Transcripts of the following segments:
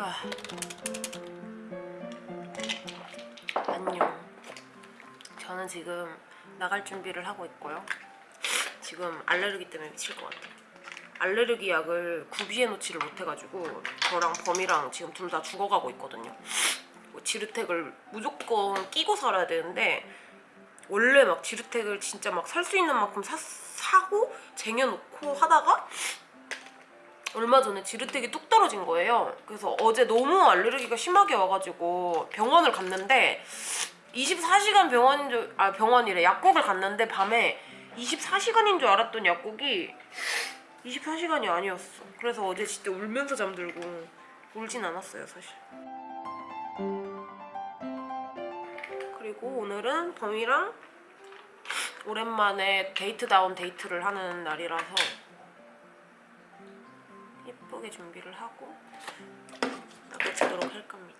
아. 안녕. 저는 지금 나갈 준비를 하고 있고요. 지금 알레르기 때문에 미칠 것 같아요. 알레르기 약을 구비해 놓지를 못해가지고 저랑 범이랑 지금 둘 다 죽어가고 있거든요. 뭐 지르텍을 무조건 끼고 살아야 되는데 원래 막 지르텍을 진짜 막 살 수 있는 만큼 사, 사고 쟁여놓고 하다가 얼마 전에 지르텍이 뚝 떨어진 거예요. 그래서 어제 너무 알레르기가 심하게 와가지고 병원을 갔는데 24시간 병원인 줄, 아 병원이래 약국을 갔는데 밤에 24시간인 줄 알았던 약국이 24시간이 아니었어. 그래서 어제 진짜 울면서 잠들고 울진 않았어요 사실. 그리고 오늘은 범이랑 오랜만에 데이트다운 데이트를 하는 날이라서 예쁘게 준비를 하고 나가보도록 할 겁니다.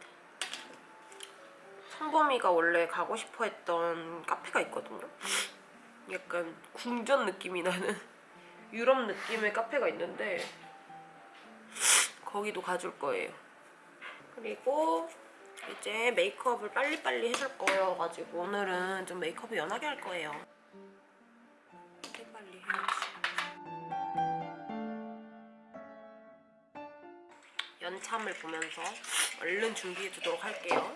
성범이가 원래 가고 싶어 했던 카페가 있거든요. 약간 궁전 느낌이 나는 유럽 느낌의 카페가 있는데 거기도 가줄 거예요. 그리고 이제 메이크업을 빨리빨리 해줄 거여가지고 오늘은 좀 메이크업을 연하게 할 거예요. 빨리빨리 해야지. 연참을 보면서 얼른 준비해 주도록 할게요.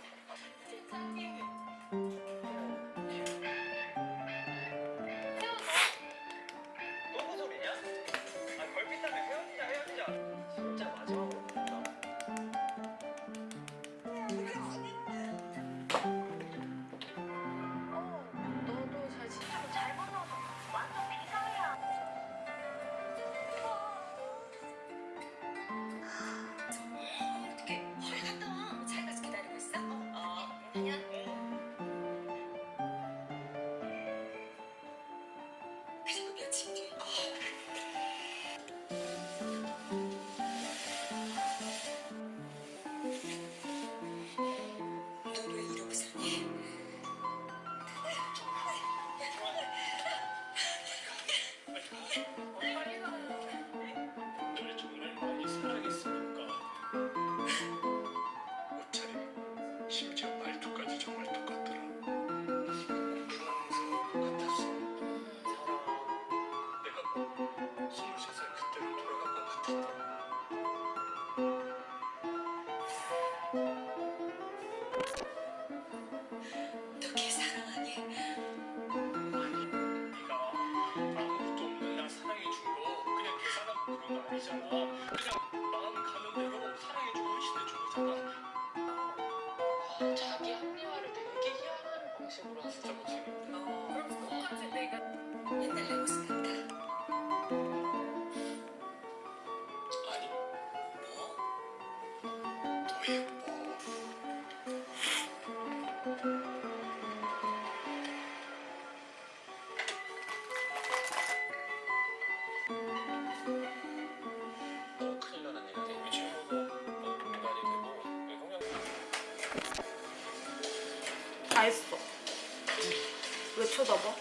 쳐다봐?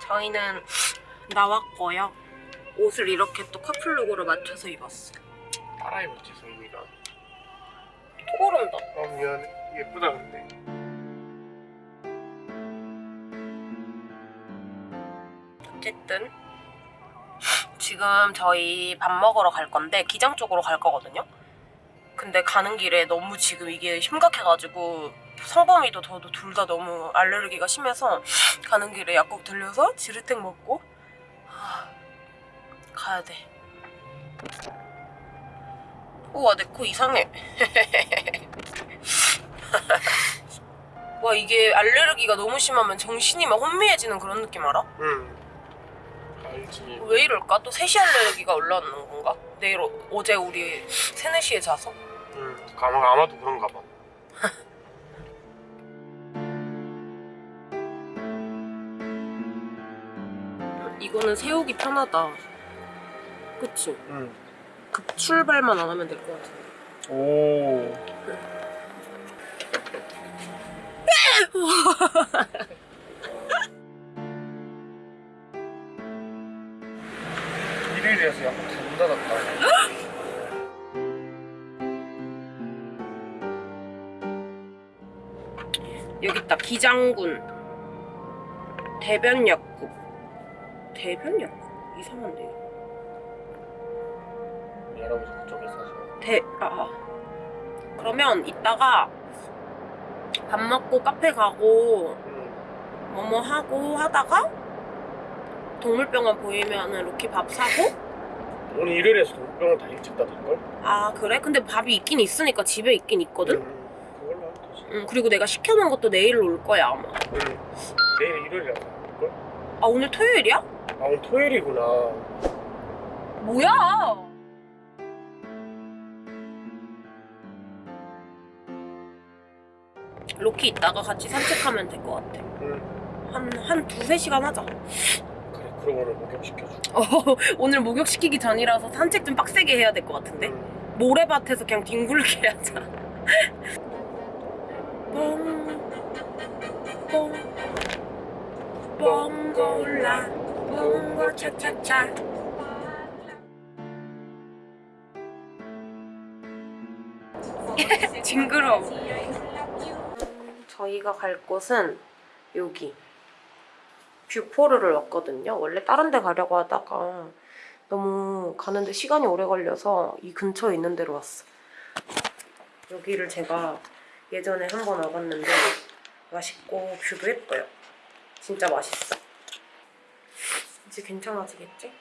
저희는 나왔고요. 옷을 이렇게 또 커플룩으로 맞춰서 입었어. 따라 입었지 성민이가 토고른다. 어 미안해 예쁘다 근데 어쨌든 지금 저희 밥 먹으러 갈 건데 기장 쪽으로 갈 거거든요. 근데 가는 길에 너무 지금 이게 심각해가지고 성범이도 저도 둘 다 너무 알레르기가 심해서 가는 길에 약국 들려서 지르텍 먹고 하, 가야 돼. 우와 내 코 이상해. 와 이게 알레르기가 너무 심하면 정신이 막 혼미해지는 그런 느낌 알아? 응 알지 왜 이럴까? 또 3시 알레르기가 올라오는 건가? 내일 어, 어제 우리 3, 4시에 자서 응 아마, 아마도 그런가 봐 이거는 세우기 편하다 그치? 응. 급 출발만 안 하면 될 것 같아 오. 일요일이라서 약간 닫았다. 여기 있다 기장군 대변약국 대변약국 이상한데 할아버지 그쪽에 사셔. 대 아, 아. 그러면 이따가 밥 먹고 카페 가고 응. 뭐뭐 하고 하다가 동물병원 보이면은 로키 밥 사고 오늘 일요일에서 동병원 다 일찍 닫을걸? 아 그래? 근데 밥이 있긴 있으니까 집에 있긴 있거든? 응. 응 그리고 내가 시켜놓은 것도 내일 올 거야 아마 응. 내일 일요일이라서 닫을걸? 아 오늘 토요일이야? 아 오늘 토요일이구나. 뭐야 로키 이따가 같이 산책하면 될 것 같아 응. 한, 한 두세 시간 하자 그래 그럼 오늘 목욕시켜줘. 어, 오늘 목욕시키기 전이라서 산책 좀 빡세게 해야 될 것 같은데 응. 모래밭에서 그냥 뒹굴게 하자 뻥, 뻥, 뻥골라 뻥고 차차차. 징그러워. 저희가 갈 곳은 여기. 뷰포르를 왔거든요. 원래 다른 데 가려고 하다가 너무 가는데 시간이 오래 걸려서 이 근처에 있는 데로 왔어. 여기를 제가 예전에 한 번 와봤는데 맛있고 view도 예뻐요 진짜 맛있어 이제 괜찮아지겠지?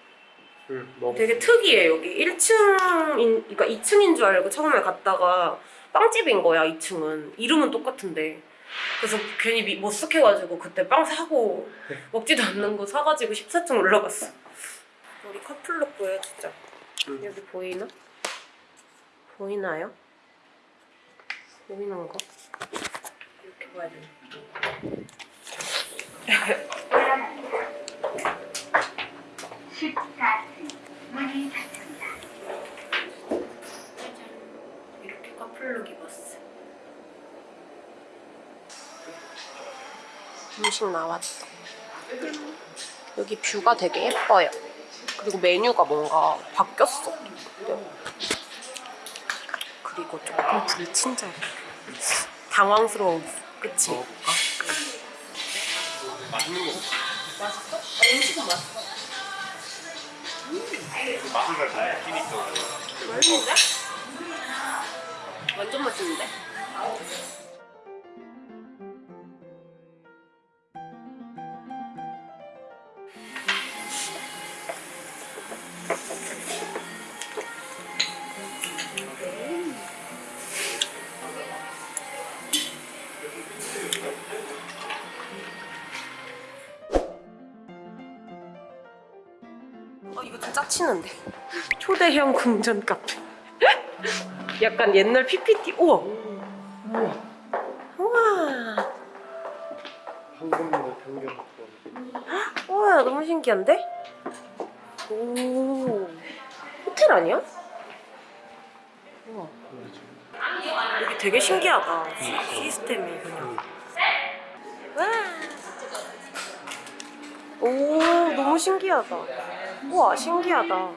응. 먹. 되게 특이해 여기 1층인 그러니까 2층인 줄 알고 처음에 갔다가 빵집인 거야 2층은 이름은 똑같은데 그래서 괜히 미- 머쓱해가지고 그때 빵 사고 먹지도 않는 거 사가지고 14층 올라갔어 우리 커플룩 보여주자 응. 여기 보이나? 보이나요? 보이는 거? 이렇게 봐야 돼 이렇게 커플룩 입었어. 음식 나왔어. 여기 뷰가 되게 예뻐요. 그리고 메뉴가 뭔가 바뀌었어. 그리고 조금 불친절해. 당황스러워. 그치? 맛있는 거. 맛있어? 음식은 맛있어. 맛을 잘 느끼니까. 맛있는데? 완전 맛있는데? 어 이거 좀 짜치는데. 초대형 궁전 카페. 약간 옛날 PPT 우와. 우와. 우와. 우와 너무 신기한데? 오. 호텔 아니야? 우와. 여기 되게 신기하다. 시, 시스템이 그냥. 와. 오 너무 신기하다 우와 신기하다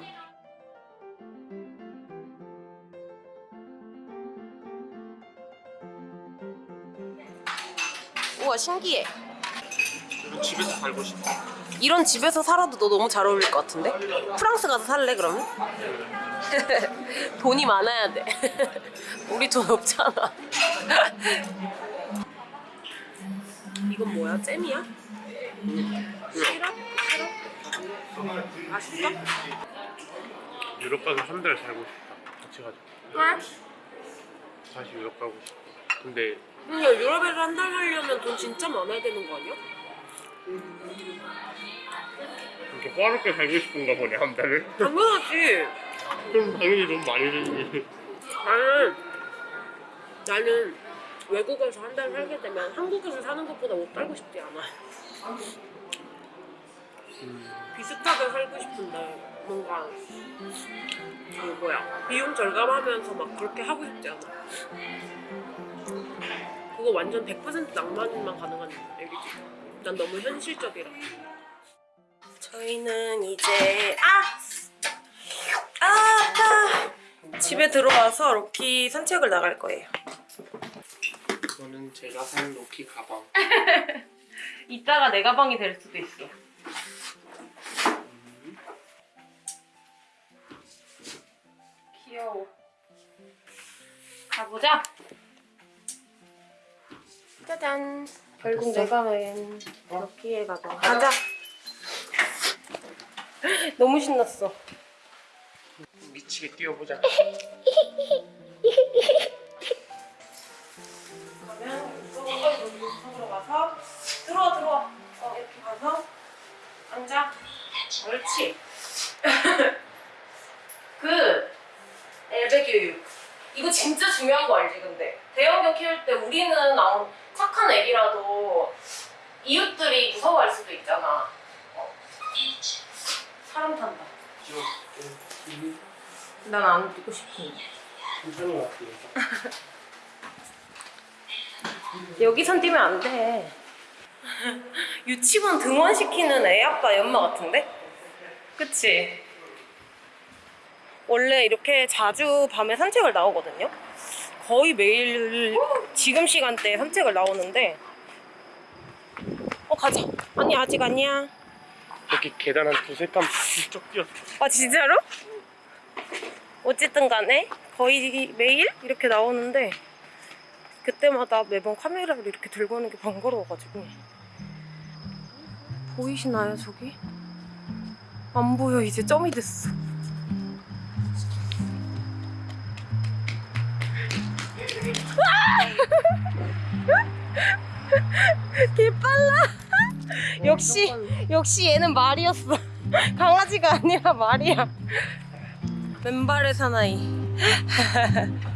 우와 신기해 집에서 살고 싶어. 이런 집에서 살아도 너 너무 잘 어울릴 것 같은데? 프랑스 가서 살래 그러면? 돈이 많아야 돼 우리 돈 없잖아 이건 뭐야? 잼이야? 시럽? 시럽? 맛있어? 유럽 가서 한 달 살고 싶다. 같이 가자. 그래? 다시 유럽 가고 싶어. 근데 근데 유럽에서 한 달 살려면 돈 진짜 많아야 되는 거 아니야? 이렇게 빠르게 살고 싶은가 보네 한 달을. 당연하지 그럼 당연히 돈 많이 들지. 나는 나는 외국에서 한 달 살게 되면 한국에서 사는 것보다 못 살고 싶지 않아. 비슷하게 살고 싶은데 뭔가 그 뭐야 비용 절감하면서 막 그렇게 하고 싶지 않아. 그거 완전 100% 낭만만 가능한 얘기지. 난 너무 현실적이라. 저희는 이제 아 집에 들어와서 로키 산책을 나갈 거예요. 이거는 제가 산 로키 가방. 이따가 내 가방이 될 수도 있어. 귀여워. 가보자. 짜잔. 결국 내가 맨 럭키의 가방. 가자. 너무 신났어. 미치게 뛰어보자. 그러면 이쪽으로 이쪽으로 가서 들어와 들어와. 어 이렇게 가서 앉아. 옳지. 그 교육. 이거 진짜 중요한 거 알지 근데 대형견 키울 때 우리는 아무 착한 애기라도 이웃들이 무서워할 수도 있잖아. 어. 사람 탄다. 난 안 듣고 같아요. 여기선 뛰면 안 돼. 유치원 등원시키는 애 아빠 연마 같은데? 그치? 원래 이렇게 자주 밤에 산책을 나오거든요? 거의 매일 지금 시간대에 산책을 나오는데 어 가자 아니 아직 아니야 여기 계단 한 두세 칸쭉 뛰었어. 아 진짜로? 어쨌든 간에 거의 매일 이렇게 나오는데 그때마다 매번 카메라를 이렇게 들고 오는 게 번거로워가지고 보이시나요 저기? 안 보여 이제 점이 됐어 개빨라. 역시 역시 얘는 말이었어. 강아지가 아니라 말이야. 맨발의 사나이.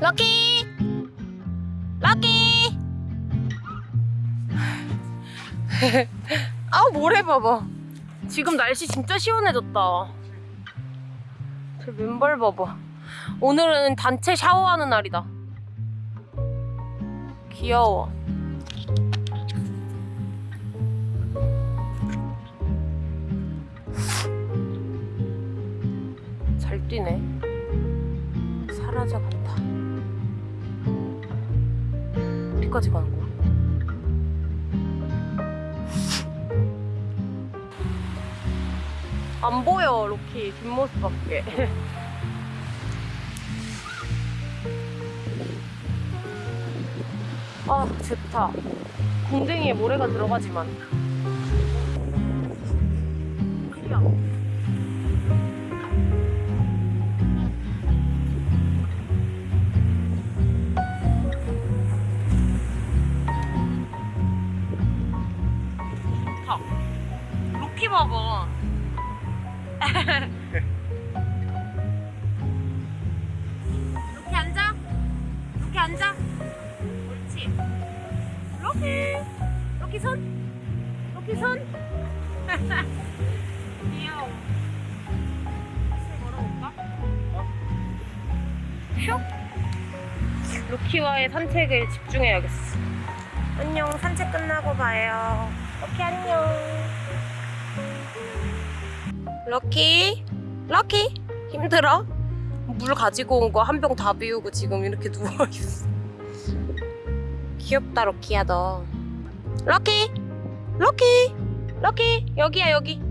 럭키! 럭키 아우 모래 봐봐. 지금 날씨 진짜 시원해졌다. 제 맨발 봐봐. 오늘은 단체 샤워하는 날이다. 귀여워. 잘 뛰네. 사라져 같아 어디까지 가는 거야? 안 보여 로키. 뒷모습밖에. 아 좋다. 궁뎅이에 모래가 들어가지만. 좋다 로키 봐 봐 로키 앉아. 로키 앉아. 옳지. 로키 로키 손. 로키 손. 귀여워. 슬 걸어볼까? 슉. 로키와의 산책을 집중해야겠어. 안녕. 산책 끝나고 봐요. 로키 안녕 럭키? 럭키? 힘들어? 물 가지고 온 거 한 병 다 비우고 지금 이렇게 누워있어. 귀엽다 럭키야 너. 럭키? 럭키? 럭키? 여기야 여기.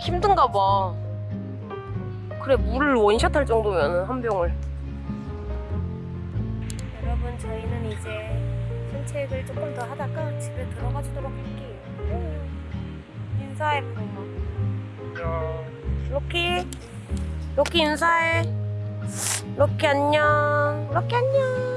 힘든가 봐. 그래 물을 원샷 할 정도면 한 병을. 여러분 저희는 이제 산책을 조금 더 하다가 집에 들어가주도록 할게요 인사해 부모. 로키? 로키 인사해. 로키 안녕. 로키 안녕